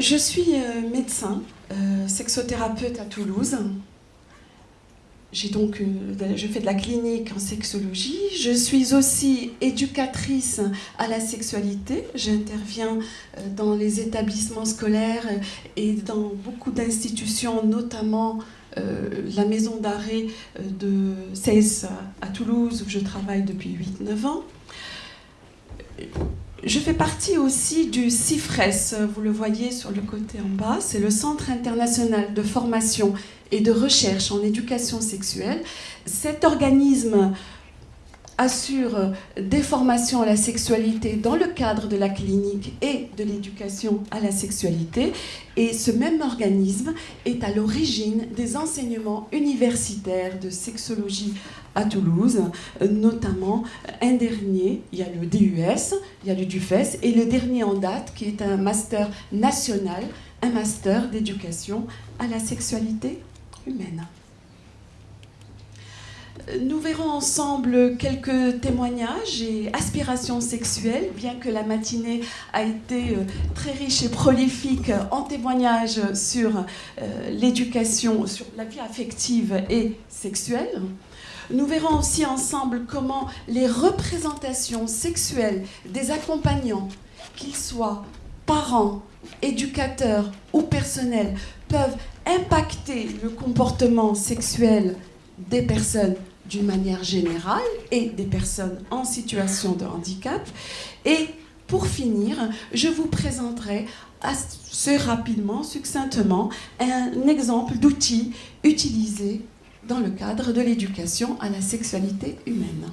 Je suis euh, médecin, euh, sexothérapeute à Toulouse. Donc, euh, je fais de la clinique en sexologie. Je suis aussi éducatrice à la sexualité. J'interviens dans les établissements scolaires et dans beaucoup d'institutions, notamment la maison d'arrêt de CES à Toulouse, où je travaille depuis 8-9 ans. Je fais partie aussi du CIFRES, vous le voyez sur le côté en bas, c'est le Centre international de formation et de recherche en éducation sexuelle. Cet organisme assure des formations à la sexualité dans le cadre de la clinique et de l'éducation à la sexualité. Et ce même organisme est à l'origine des enseignements universitaires de sexologie à Toulouse, notamment un dernier, il y a le DUS, il y a le DUFES, et le dernier en date qui est un master national, un master d'éducation à la sexualité humaine. Nous verrons ensemble quelques témoignages et aspirations sexuelles, bien que la matinée a été euh, très riche et prolifique en témoignages sur euh, l'éducation, sur la vie affective et sexuelle. Nous verrons aussi ensemble comment les représentations sexuelles des accompagnants, qu'ils soient parents, éducateurs ou personnels, peuvent impacter le comportement sexuel des personnes d'une manière générale et des personnes en situation de handicap. Et pour finir, je vous présenterai assez rapidement, succinctement, un exemple d'outil utilisé dans le cadre de l'éducation à la sexualité humaine.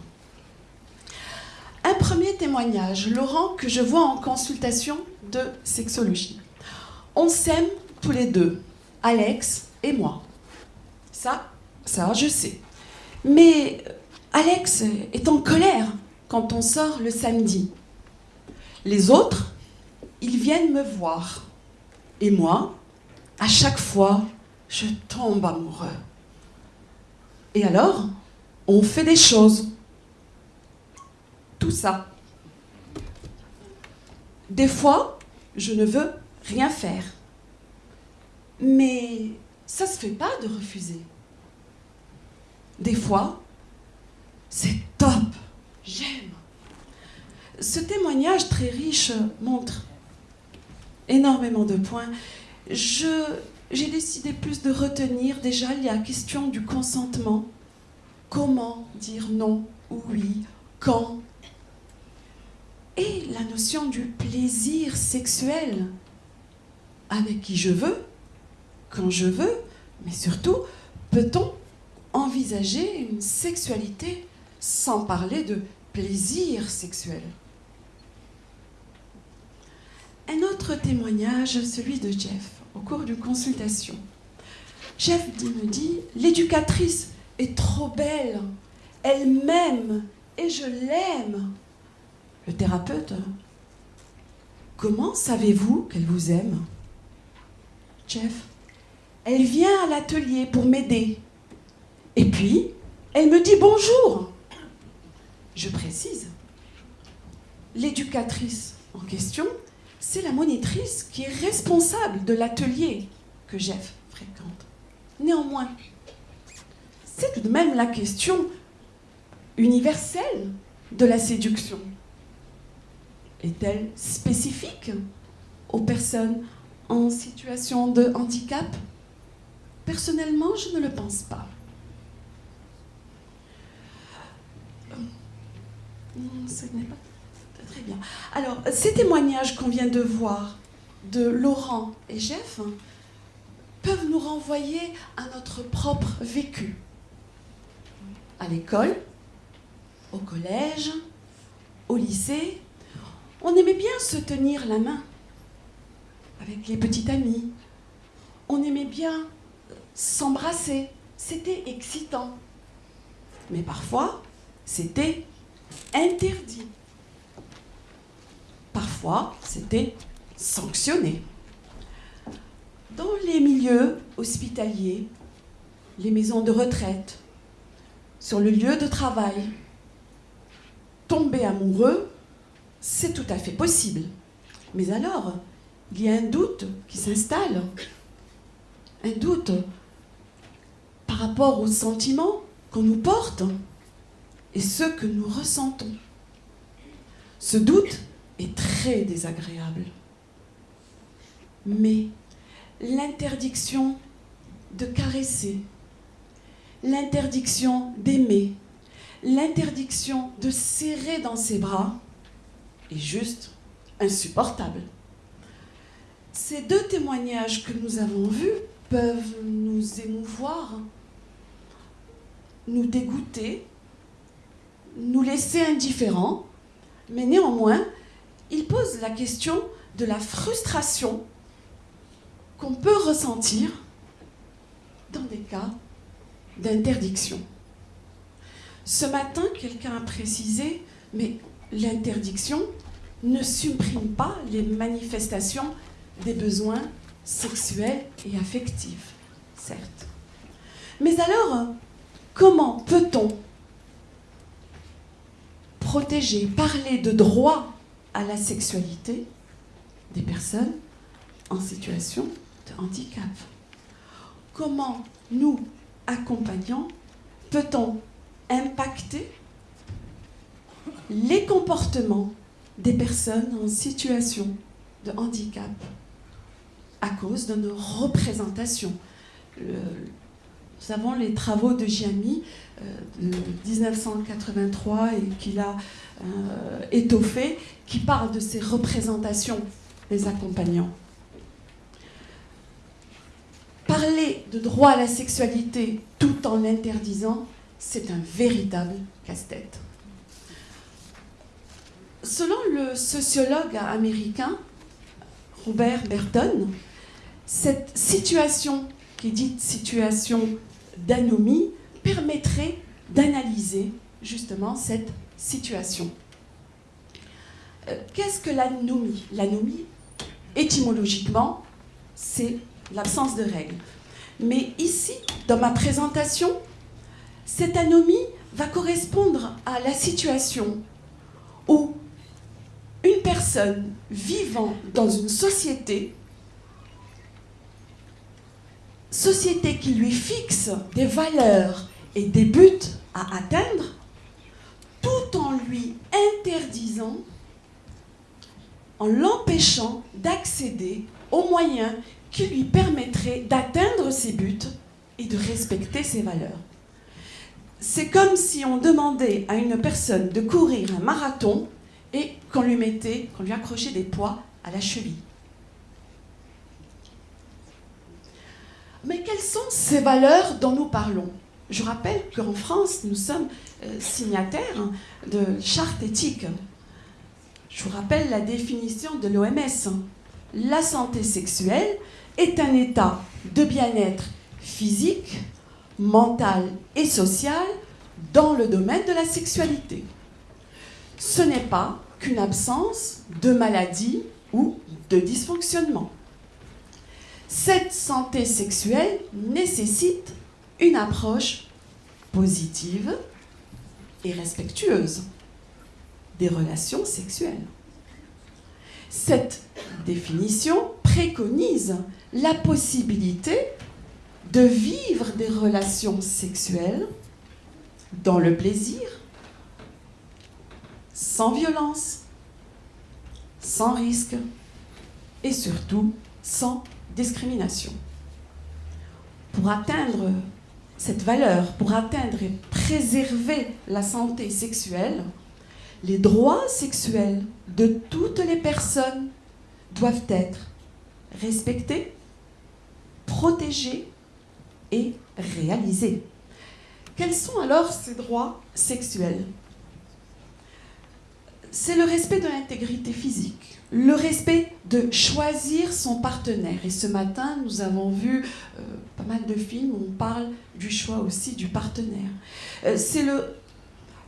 Un premier témoignage, Laurent, que je vois en consultation de sexologie. On s'aime tous les deux, Alex et moi. Ça, ça, je sais. Mais Alex est en colère quand on sort le samedi. Les autres, ils viennent me voir. Et moi, à chaque fois, je tombe amoureux. Et alors, on fait des choses. Tout ça. Des fois, je ne veux rien faire. Mais ça se fait pas de refuser. Des fois, c'est top, j'aime. Ce témoignage très riche montre énormément de points. j'ai décidé plus de retenir déjà la question du consentement. Comment dire non ou oui? Quand? Et la notion du plaisir sexuel. Avec qui je veux, quand je veux, mais surtout, peut-on envisager une sexualité sans parler de plaisir sexuel. Un autre témoignage, celui de Jeff, au cours d'une consultation. Jeff me dit, l'éducatrice est trop belle, elle m'aime et je l'aime. Le thérapeute, comment savez-vous qu'elle vous aime? Jeff, elle vient à l'atelier pour m'aider. Et puis, elle me dit bonjour. Je précise, l'éducatrice en question, c'est la monitrice qui est responsable de l'atelier que Jeff fréquente. Néanmoins, c'est tout de même la question universelle de la séduction. Est-elle spécifique aux personnes en situation de handicap? Personnellement, je ne le pense pas. Ce n'est pas très bien. Alors, ces témoignages qu'on vient de voir de Laurent et Jeff peuvent nous renvoyer à notre propre vécu. À l'école, au collège, au lycée, on aimait bien se tenir la main avec les petits amis. On aimait bien s'embrasser. C'était excitant. Mais parfois, c'était interdit. Parfois, c'était sanctionné. Dans les milieux hospitaliers, les maisons de retraite, sur le lieu de travail, tomber amoureux, c'est tout à fait possible. Mais alors, il y a un doute qui s'installe. Un doute par rapport aux sentiments qu'on nous porte et ceux que nous ressentons. Ce doute est très désagréable. Mais l'interdiction de caresser, l'interdiction d'aimer, l'interdiction de serrer dans ses bras est juste insupportable. Ces deux témoignages que nous avons vus peuvent nous émouvoir, nous dégoûter, nous laisser indifférents, mais néanmoins, ils posent la question de la frustration qu'on peut ressentir dans des cas d'interdiction. Ce matin, quelqu'un a précisé, mais l'interdiction ne supprime pas les manifestations des besoins sexuels et affectifs, certes. Mais alors, comment peut-on protéger, parler de droit à la sexualité des personnes en situation de handicap Comment nous, accompagnants, peut-on impacter les comportements des personnes en situation de handicap à cause de nos représentations? Nous avons les travaux de Giami euh, de 1983 et qu'il a euh, étoffé, qui parlent de ces représentations des accompagnants. Parler de droit à la sexualité tout en l'interdisant, c'est un véritable casse-tête. Selon le sociologue américain Robert Burton, cette situation, qui dite situation d'anomie, permettrait d'analyser justement cette situation. Euh, qu'est-ce que l'anomie? L'anomie, étymologiquement, c'est l'absence de règles. Mais ici, dans ma présentation, cette anomie va correspondre à la situation où une personne vivant dans une société, société qui lui fixe des valeurs et des buts à atteindre, tout en lui interdisant, en l'empêchant d'accéder aux moyens qui lui permettraient d'atteindre ses buts et de respecter ses valeurs. C'est comme si on demandait à une personne de courir un marathon et qu'on lui mettait, qu'on lui accrochait des poids à la cheville. Mais quelles sont ces valeurs dont nous parlons Je rappelle qu'en France, nous sommes euh, signataires de charte éthique. Je vous rappelle la définition de l'OMS. La santé sexuelle est un état de bien-être physique, mental et social dans le domaine de la sexualité ce n'est pas qu'une absence de maladie ou de dysfonctionnement. Cette santé sexuelle nécessite une approche positive et respectueuse des relations sexuelles. Cette définition préconise la possibilité de vivre des relations sexuelles dans le plaisir, sans violence, sans risque et surtout sans discrimination. Pour atteindre cette valeur, pour atteindre et préserver la santé sexuelle, les droits sexuels de toutes les personnes doivent être respectés, protégés et réalisés. Quels sont alors ces droits sexuels? C'est le respect de l'intégrité physique, le respect de choisir son partenaire. Et ce matin, nous avons vu euh, pas mal de films où on parle du choix aussi du partenaire. Euh, c'est le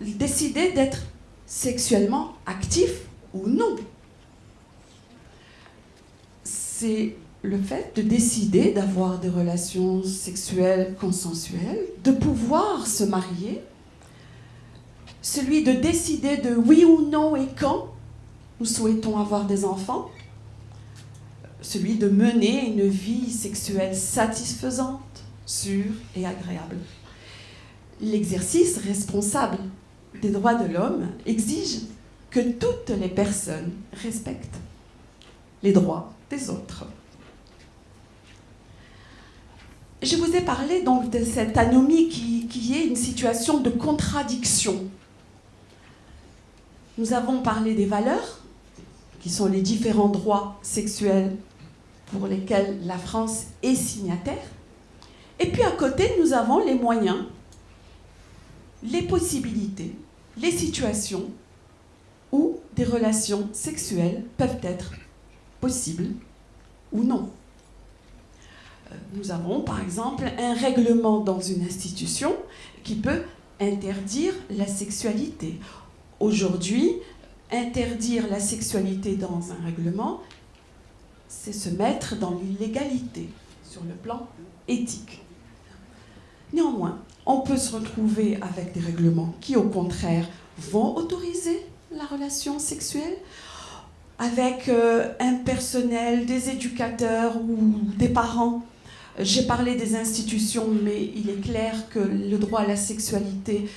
décider d'être sexuellement actif ou non. C'est le fait de décider d'avoir des relations sexuelles consensuelles, de pouvoir se marier celui de décider de oui ou non et quand nous souhaitons avoir des enfants, celui de mener une vie sexuelle satisfaisante, sûre et agréable. L'exercice responsable des droits de l'homme exige que toutes les personnes respectent les droits des autres. Je vous ai parlé donc de cette anomie qui, qui est une situation de contradiction. Nous avons parlé des valeurs, qui sont les différents droits sexuels pour lesquels la France est signataire. Et puis à côté, nous avons les moyens, les possibilités, les situations où des relations sexuelles peuvent être possibles ou non. Euh, nous avons par exemple un règlement dans une institution qui peut interdire la sexualité. Aujourd'hui, interdire la sexualité dans un règlement, c'est se mettre dans l'illégalité sur le plan éthique. Néanmoins, on peut se retrouver avec des règlements qui, au contraire, vont autoriser la relation sexuelle avec euh, un personnel, des éducateurs ou des parents. J'ai parlé des institutions, mais il est clair que le droit à la sexualité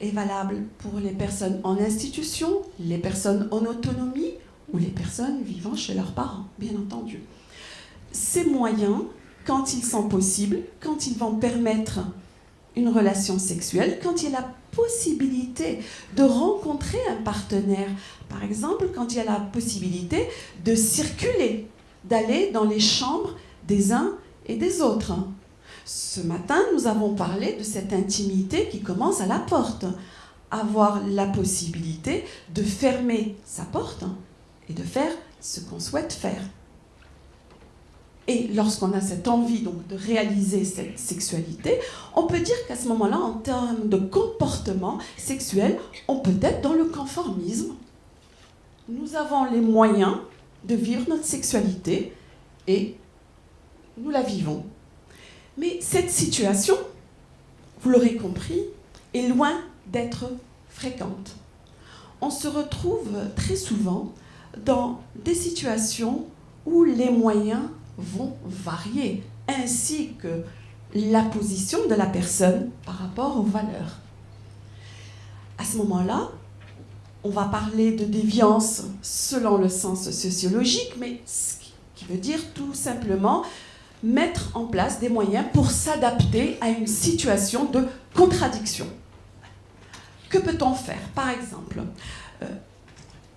est valable pour les personnes en institution, les personnes en autonomie ou les personnes vivant chez leurs parents, bien entendu. Ces moyens, quand ils sont possibles, quand ils vont permettre une relation sexuelle, quand il y a la possibilité de rencontrer un partenaire, par exemple quand il y a la possibilité de circuler, d'aller dans les chambres des uns et des autres. Ce matin, nous avons parlé de cette intimité qui commence à la porte. Avoir la possibilité de fermer sa porte et de faire ce qu'on souhaite faire. Et lorsqu'on a cette envie donc, de réaliser cette sexualité, on peut dire qu'à ce moment-là, en termes de comportement sexuel, on peut être dans le conformisme. Nous avons les moyens de vivre notre sexualité et nous la vivons. Mais cette situation, vous l'aurez compris, est loin d'être fréquente. On se retrouve très souvent dans des situations où les moyens vont varier, ainsi que la position de la personne par rapport aux valeurs. À ce moment-là, on va parler de déviance selon le sens sociologique, mais ce qui veut dire tout simplement mettre en place des moyens pour s'adapter à une situation de contradiction. Que peut-on faire? Par exemple, euh,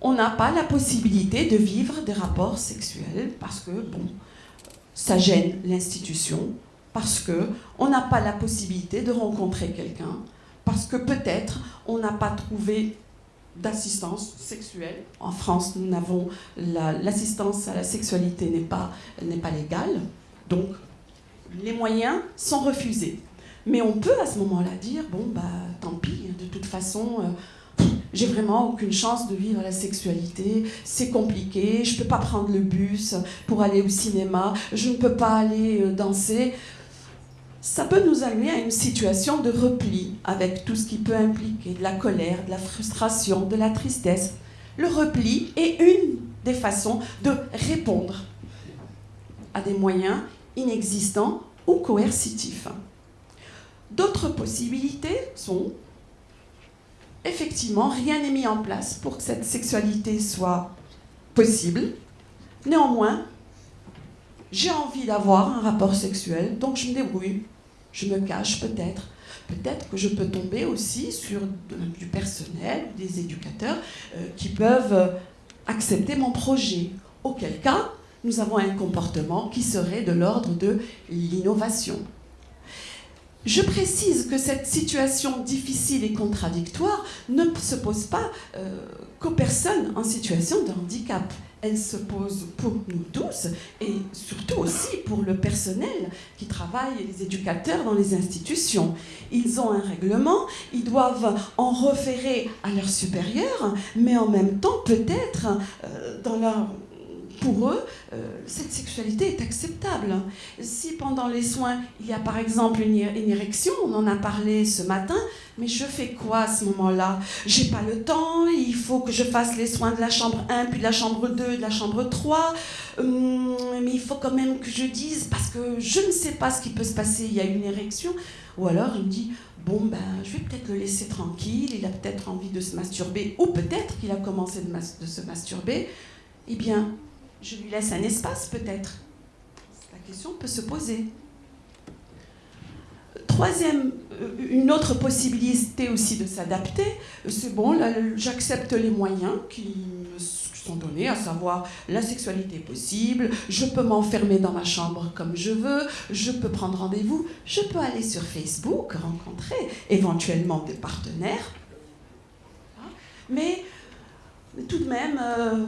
on n'a pas la possibilité de vivre des rapports sexuels parce que, bon, ça gêne l'institution, parce que on n'a pas la possibilité de rencontrer quelqu'un, parce que peut-être on n'a pas trouvé d'assistance sexuelle. En France, nous n'avons l'assistance à la sexualité n'est pas, pas légale. Donc, les moyens sont refusés. Mais on peut à ce moment-là dire, bon, bah, tant pis, de toute façon, euh, j'ai vraiment aucune chance de vivre la sexualité, c'est compliqué, je ne peux pas prendre le bus pour aller au cinéma, je ne peux pas aller euh, danser. Ça peut nous amener à une situation de repli, avec tout ce qui peut impliquer de la colère, de la frustration, de la tristesse. Le repli est une des façons de répondre à des moyens inexistants ou coercitifs. D'autres possibilités sont, effectivement, rien n'est mis en place pour que cette sexualité soit possible. Néanmoins, j'ai envie d'avoir un rapport sexuel, donc je me débrouille, je me cache peut-être. Peut-être que je peux tomber aussi sur du personnel, des éducateurs euh, qui peuvent accepter mon projet. Auquel cas, nous avons un comportement qui serait de l'ordre de l'innovation. Je précise que cette situation difficile et contradictoire ne se pose pas euh, qu'aux personnes en situation de handicap. Elle se pose pour nous tous et surtout aussi pour le personnel qui travaille les éducateurs dans les institutions. Ils ont un règlement, ils doivent en référer à leurs supérieurs, mais en même temps peut-être euh, dans leur pour eux, euh, cette sexualité est acceptable. Si pendant les soins, il y a par exemple une, érection, on en a parlé ce matin, mais je fais quoi à ce moment-là? J'ai pas le temps, il faut que je fasse les soins de la chambre 1, puis de la chambre 2, de la chambre 3. Hum, mais il faut quand même que je dise, parce que je ne sais pas ce qui peut se passer, il y a une érection. Ou alors il me dit, bon ben je vais peut-être le laisser tranquille, il a peut-être envie de se masturber, ou peut-être qu'il a commencé de, se masturber. Eh bien, je lui laisse un espace peut-être. La question peut se poser. Troisième, euh, une autre possibilité aussi de s'adapter, c'est bon, j'accepte les moyens qui sont donnés, à savoir la sexualité possible, je peux m'enfermer dans ma chambre comme je veux, je peux prendre rendez-vous, je peux aller sur Facebook, rencontrer éventuellement des partenaires. Mais tout de même, euh,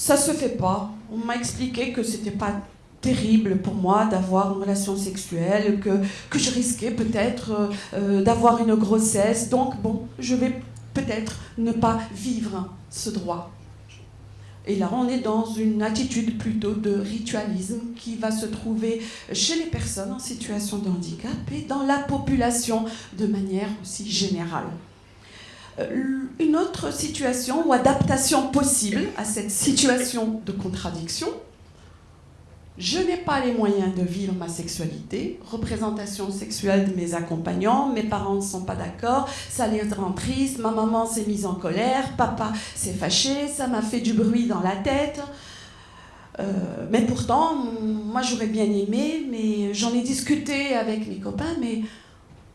ça se fait pas. On m'a expliqué que c'était pas terrible pour moi d'avoir une relation sexuelle, que, que je risquais peut-être euh, euh, d'avoir une grossesse. Donc, bon, je vais peut-être ne pas vivre ce droit. Et là, on est dans une attitude plutôt de ritualisme qui va se trouver chez les personnes en situation de handicap et dans la population de manière aussi générale. Euh, une autre situation ou adaptation possible à cette situation de contradiction, je n'ai pas les moyens de vivre ma sexualité, représentation sexuelle de mes accompagnants, mes parents ne sont pas d'accord, ça les rend tristes, ma maman s'est mise en colère, papa s'est fâché, ça m'a fait du bruit dans la tête. Euh, mais pourtant, moi j'aurais bien aimé, mais j'en ai discuté avec mes copains, mais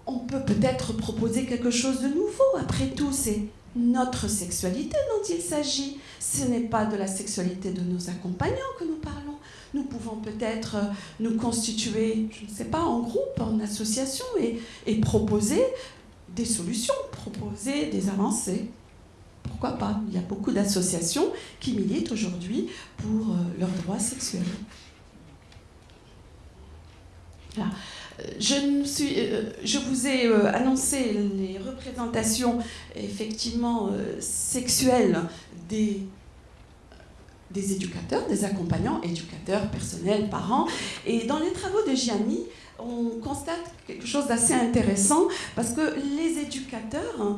on peut peut-être proposer quelque chose de nouveau. Après tout, c'est notre sexualité dont il s'agit. Ce n'est pas de la sexualité de nos accompagnants que nous parlons. Nous pouvons peut-être euh, nous constituer, je ne sais pas, en groupe, en association et, proposer des solutions, proposer des avancées. Pourquoi pas? Il y a beaucoup d'associations qui militent aujourd'hui pour euh, leurs droits sexuels. Voilà. Euh, je, vous ai euh, annoncé les représentations effectivement euh, sexuelles des, des éducateurs, des accompagnants, éducateurs, personnels, parents. Et dans les travaux de Gianni, on constate quelque chose d'assez intéressant parce que les éducateurs hein,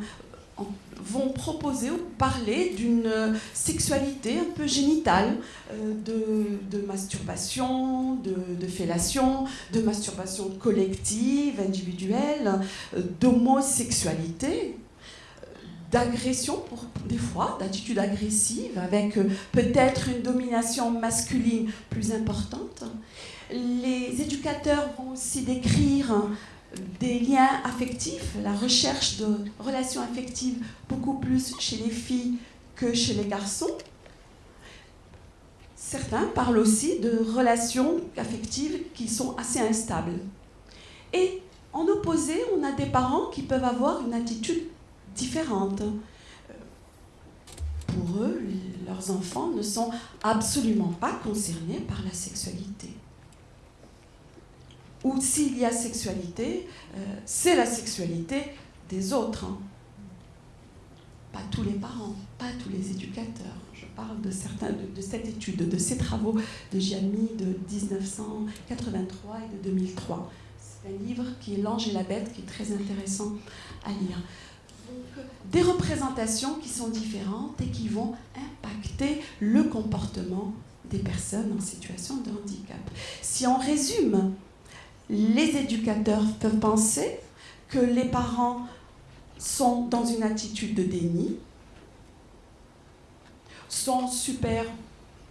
vont proposer ou parler d'une sexualité un peu génitale, euh, de, masturbation, de, fellation, de masturbation collective, individuelle, euh, d'homosexualité, d'agression pour des fois, d'attitude agressive, avec euh, peut-être une domination masculine plus importante. Les éducateurs vont aussi décrire des liens affectifs, la recherche de relations affectives beaucoup plus chez les filles que chez les garçons. Certains parlent aussi de relations affectives qui sont assez instables. Et en opposé, on a des parents qui peuvent avoir une attitude différente. Pour eux, leurs enfants ne sont absolument pas concernés par la sexualité ou s'il y a sexualité, euh, c'est la sexualité des autres. Hein. Pas tous les parents, pas tous les éducateurs. Je parle de, certains, de, cette étude, de ces travaux de Gianni de 1983 et de 2003. C'est un livre qui est L'ange et la bête, qui est très intéressant à lire. Donc, des représentations qui sont différentes et qui vont impacter le comportement des personnes en situation de handicap. Si on résume les éducateurs peuvent penser que les parents sont dans une attitude de déni, sont super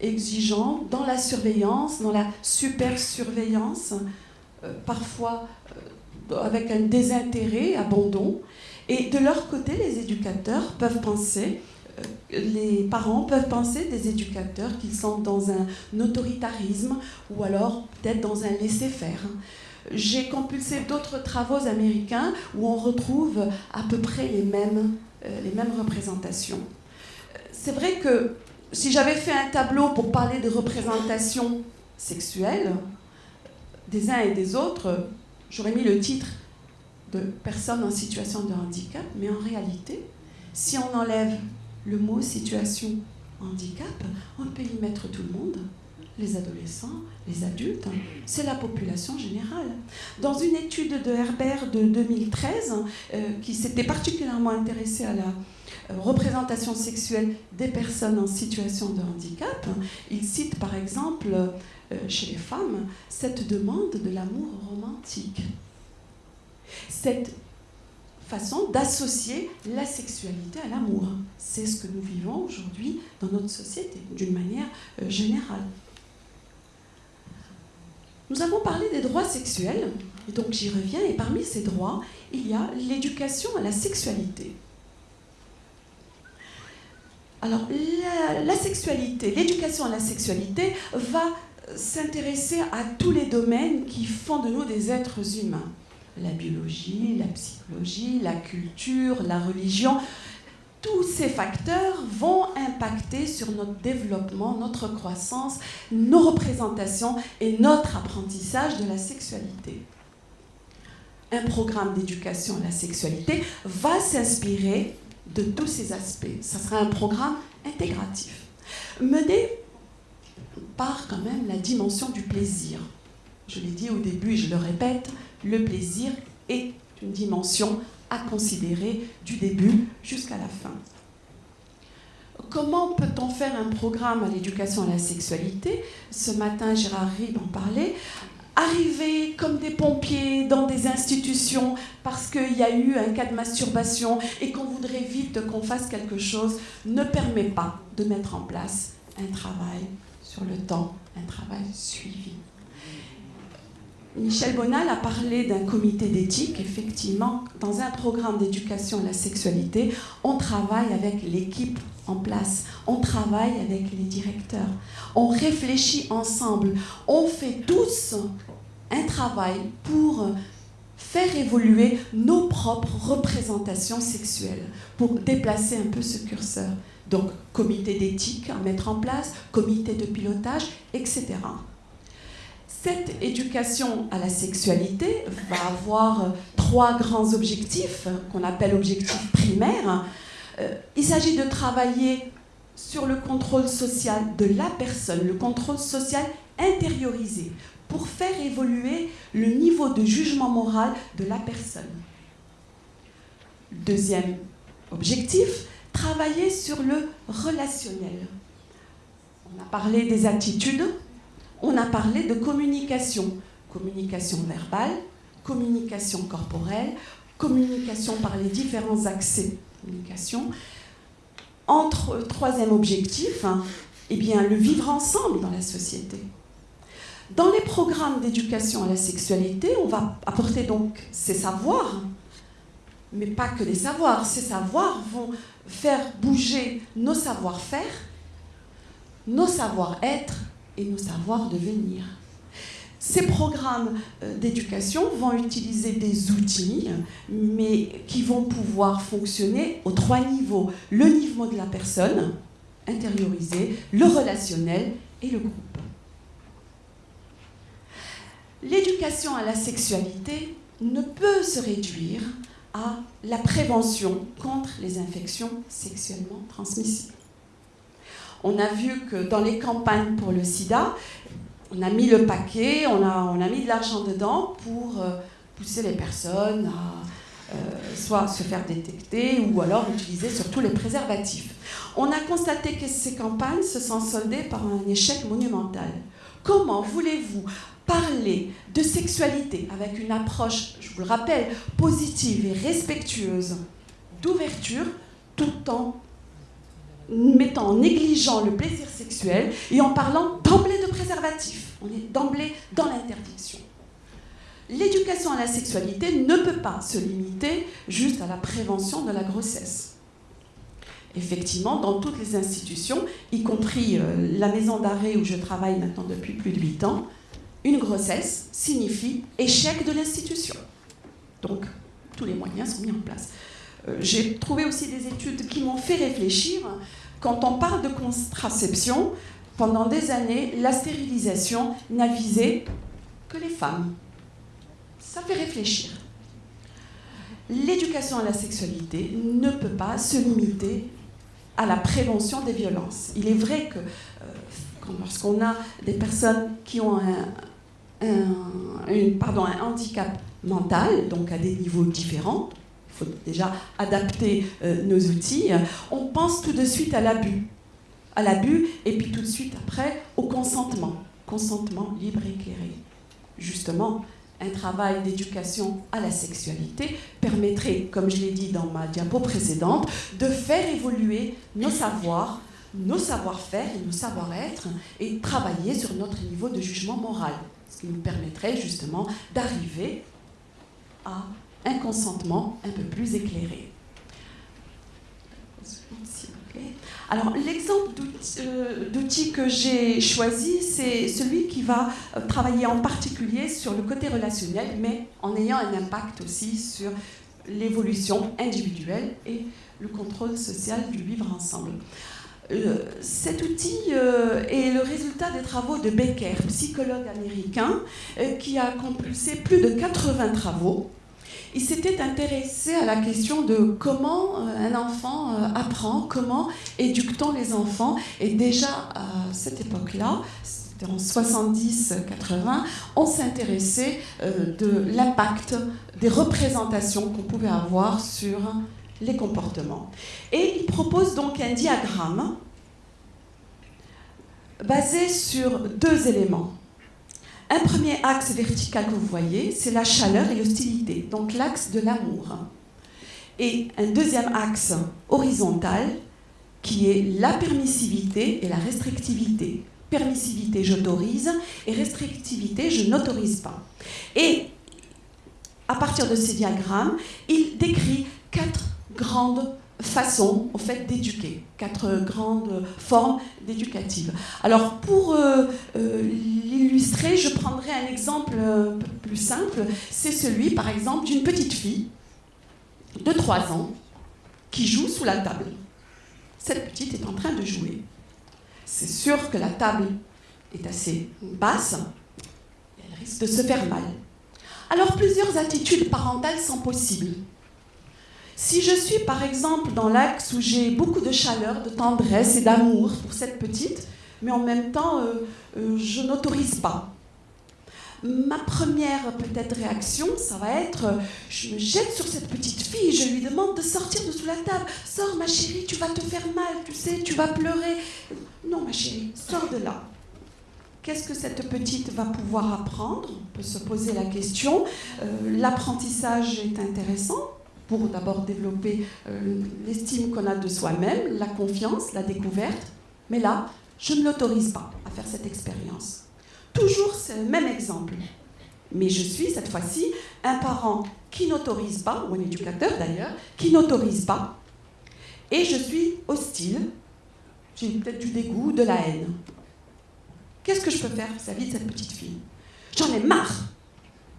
exigeants dans la surveillance, dans la super surveillance, euh, parfois euh, avec un désintérêt, abandon. Et de leur côté, les éducateurs peuvent penser, les parents peuvent penser des éducateurs qu'ils sont dans un autoritarisme ou alors peut-être dans un laisser-faire j'ai compulsé d'autres travaux américains où on retrouve à peu près les mêmes, euh, les mêmes représentations. C'est vrai que si j'avais fait un tableau pour parler de représentation sexuelle des uns et des autres, j'aurais mis le titre de personnes en situation de handicap, mais en réalité, si on enlève le mot situation handicap, on peut y mettre tout le monde, les adolescents, les adultes, c'est la population générale. Dans une étude de Herbert de 2013, euh, qui s'était particulièrement intéressée à la euh, représentation sexuelle des personnes en situation de handicap, il cite par exemple euh, chez les femmes cette demande de l'amour romantique. Façon d'associer la sexualité à l'amour. C'est ce que nous vivons aujourd'hui dans notre société, d'une manière générale. Nous avons parlé des droits sexuels, et donc j'y reviens, et parmi ces droits, il y a l'éducation à la sexualité. Alors, la, sexualité, l'éducation à la sexualité va s'intéresser à tous les domaines qui font de nous des êtres humains. La biologie, la psychologie, la culture, la religion, tous ces facteurs vont impacter sur notre développement, notre croissance, nos représentations et notre apprentissage de la sexualité. Un programme d'éducation à la sexualité va s'inspirer de tous ces aspects. Ce sera un programme intégratif, mené par quand même la dimension du plaisir. Je l'ai dit au début et je le répète, le plaisir est une dimension à considérer du début jusqu'à la fin. Comment peut-on faire un programme à l'éducation à la sexualité? Ce matin, Gérard Rib en parlait. Arriver comme des pompiers dans des institutions parce qu'il y a eu un cas de masturbation et qu'on voudrait vite qu'on fasse quelque chose ne permet pas de mettre en place un travail sur le temps, un travail suivi. Michel Bonal a parlé d'un comité d'éthique. Effectivement, dans un programme d'éducation à la sexualité, on travaille avec l'équipe en place, on travaille avec les directeurs, on réfléchit ensemble, on fait tous un travail pour faire évoluer nos propres représentations sexuelles, pour déplacer un peu ce curseur. Donc, comité d'éthique à mettre en place, comité de pilotage, etc. Cette éducation à la sexualité va avoir trois grands objectifs qu'on appelle objectifs primaires. Euh, il s'agit de travailler sur le contrôle social de la personne, le contrôle social intériorisé, pour faire évoluer le niveau de jugement moral de la personne. Deuxième objectif, travailler sur le relationnel. On a parlé des attitudes, on a parlé de communication. Communication verbale, communication corporelle, communication par les différents accès communication. Entre troisième objectif, hein, eh bien, le vivre ensemble dans la société. Dans les programmes d'éducation à la sexualité, on va apporter donc ces savoirs, mais pas que les savoirs. Ces savoirs vont faire bouger nos savoir-faire, nos savoir-être et nos savoir devenir. Ces programmes euh, d'éducation vont utiliser des outils, mais qui vont pouvoir fonctionner aux trois niveaux. Le niveau de la personne, intériorisé, le relationnel et le groupe. L'éducation à la sexualité ne peut se réduire à la prévention contre les infections sexuellement transmissibles. On a vu que dans les campagnes pour le sida, on a mis le paquet, on a, mis de l'argent dedans pour euh, pousser les personnes à euh, soit se faire détecter ou alors utiliser surtout les préservatifs. On a constaté que ces campagnes se sont soldées par un échec monumental. Comment voulez-vous parler de sexualité avec une approche, je vous le rappelle, positive et respectueuse, d'ouverture, tout en mettant en négligeant le plaisir sexuel et en parlant d'emblée de préservatif. On est d'emblée dans l'interdiction. L'éducation à la sexualité ne peut pas se limiter juste à la prévention de la grossesse. Effectivement, dans toutes les institutions, y compris euh, la maison d'arrêt où je travaille maintenant depuis plus de 8 ans, une grossesse signifie échec de l'institution. Donc, tous les moyens sont mis en place. Euh, j'ai trouvé aussi des études qui m'ont fait réfléchir. Quand on parle de contraception, pendant des années, la stérilisation n'a visé que les femmes. Ça fait réfléchir. L'éducation à la sexualité ne peut pas se limiter à la prévention des violences. Il est vrai que euh, lorsqu'on a des personnes qui ont un, handicap mental, donc à des niveaux différents, faut déjà adapter euh, nos outils, on pense tout de suite à l'abus. À l'abus, et puis tout de suite après, au consentement. Consentement libre et éclairé. Justement, un travail d'éducation à la sexualité permettrait, comme je l'ai dit dans ma diapo précédente, de faire évoluer nos savoirs, nos savoir-faire et nos savoir-être et travailler sur notre niveau de jugement moral, ce qui nous permettrait justement d'arriver à un consentement un peu plus éclairé. Alors, l'exemple euh, d'outil que j'ai choisi, c'est celui qui va euh, travailler en particulier sur le côté relationnel, mais en ayant un impact aussi sur l'évolution individuelle et le contrôle social du vivre ensemble. Euh, cet outil est le résultat des travaux de Becker, psychologue américain, qui a compulsé plus de 80 travaux il s'était intéressé à la question de comment euh, un enfant euh, apprend, comment éduque-t-on les enfants. Et déjà à cette époque-là, c'était en 70-80, on s'intéressait euh, de l'impact des représentations qu'on pouvait avoir sur les comportements. Et il propose donc un diagramme basé sur deux éléments. Un premier axe vertical que vous voyez, c'est la chaleur et l'hostilité, donc l'axe de l'amour. Et un deuxième axe horizontal qui est la permissivité et la restrictivité. Permissivité, j'autorise, et restrictivité, je n'autorise pas. Et à partir de ces diagrammes, il décrit quatre grandes façons au fait d'éduquer, quatre grandes formes d'éducatives. Alors pour euh, euh, l'illustrer, je prendrai un exemple peu plus simple. C'est celui, par exemple, d'une petite fille de 3 ans qui joue sous la table. Cette petite est en train de jouer. C'est sûr que la table est assez basse elle risque de se faire mal. Alors plusieurs attitudes parentales sont possibles. Si je suis par exemple dans l'axe où j'ai beaucoup de chaleur, de tendresse et d'amour pour cette petite, mais en même temps euh, euh, je n'autorise pas. Ma première peut-être réaction, ça va être, euh, je me jette sur cette petite fille, je lui demande de sortir de sous la table. Sors ma chérie, tu vas te faire mal, tu sais, tu vas pleurer. Non ma chérie, sors de là. Qu'est-ce que cette petite va pouvoir apprendre? On peut se poser la question. L'apprentissage est intéressant, pour d'abord développer euh, l'estime qu'on a de soi-même, la confiance, la découverte. Mais là, je ne l'autorise pas à faire cette expérience. Toujours ce même exemple. Mais je suis cette fois-ci un parent qui n'autorise pas, ou un éducateur d'ailleurs, qui n'autorise pas. Et je suis hostile. J'ai peut-être du dégoût, de la haine. Qu'est-ce que je peux faire vis-à-vis de cette petite fille? J'en ai marre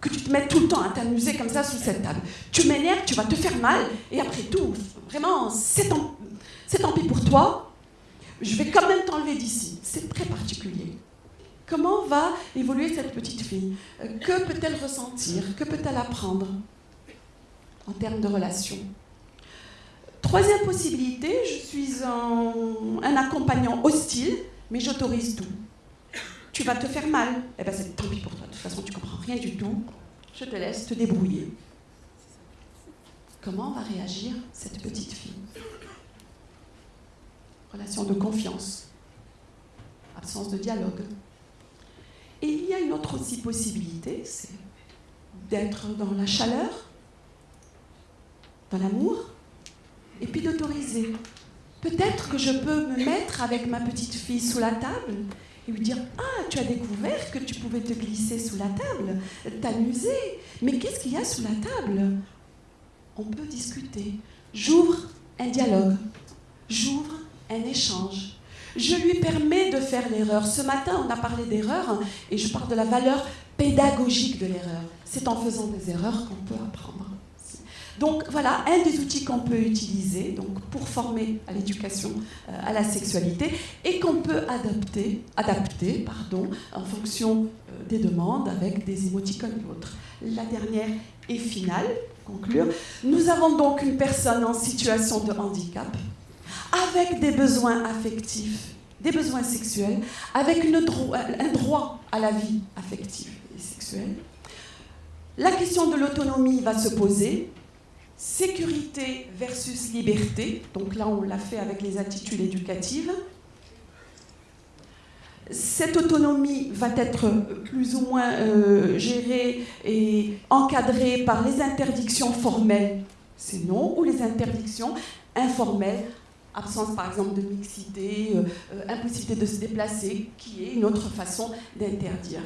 que tu te mettes tout le temps à t'amuser comme ça sous cette table. Tu m'énerves, tu vas te faire mal, et après tout, vraiment, c'est tant, tant pis pour toi, je vais quand même t'enlever d'ici. C'est très particulier. Comment va évoluer cette petite fille? Euh, Que peut-elle ressentir? Que peut-elle apprendre? En termes de relations Troisième possibilité, je suis un, un accompagnant hostile, mais j'autorise tout tu vas te faire mal. Eh bien, c'est tant pis pour toi. De toute façon, tu comprends rien du tout. Je te laisse te débrouiller. Comment va réagir cette petite fille? Relation de confiance, absence de dialogue. Et il y a une autre aussi possibilité, c'est d'être dans la chaleur, dans l'amour, et puis d'autoriser. Peut-être que je peux me mettre avec ma petite fille sous la table et lui dire Ah, tu as découvert que tu pouvais te glisser sous la table, t'amuser. Mais qu'est-ce qu'il y a sous la table? On peut discuter. J'ouvre un dialogue, j'ouvre un échange. Je lui permets de faire l'erreur. Ce matin, on a parlé d'erreur et je parle de la valeur pédagogique de l'erreur. C'est en faisant des erreurs qu'on peut apprendre. Donc voilà un des outils qu'on peut utiliser donc, pour former à l'éducation euh, à la sexualité et qu'on peut adapter, adapter pardon, en fonction euh, des demandes avec des émoticônes et autres. La dernière et finale, conclure, nous avons donc une personne en situation de handicap avec des besoins affectifs, des besoins sexuels, avec une un droit à la vie affective et sexuelle. La question de l'autonomie va se poser. Sécurité versus liberté. Donc là, on l'a fait avec les attitudes éducatives. Cette autonomie va être plus ou moins euh, gérée et encadrée par les interdictions formelles, c'est non, ou les interdictions informelles, absence par exemple de mixité, euh, euh, impossibilité de se déplacer, qui est une autre façon d'interdire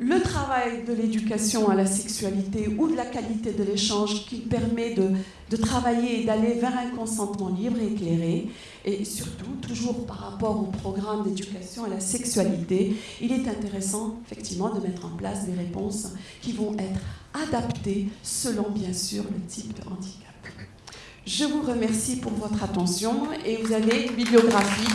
le travail de l'éducation à la sexualité ou de la qualité de l'échange qui permet de, travailler et d'aller vers un consentement libre et éclairé, et surtout, toujours par rapport au programme d'éducation à la sexualité, il est intéressant effectivement de mettre en place des réponses qui vont être adaptées selon bien sûr le type de handicap. Je vous remercie pour votre attention et vous avez une bibliographie.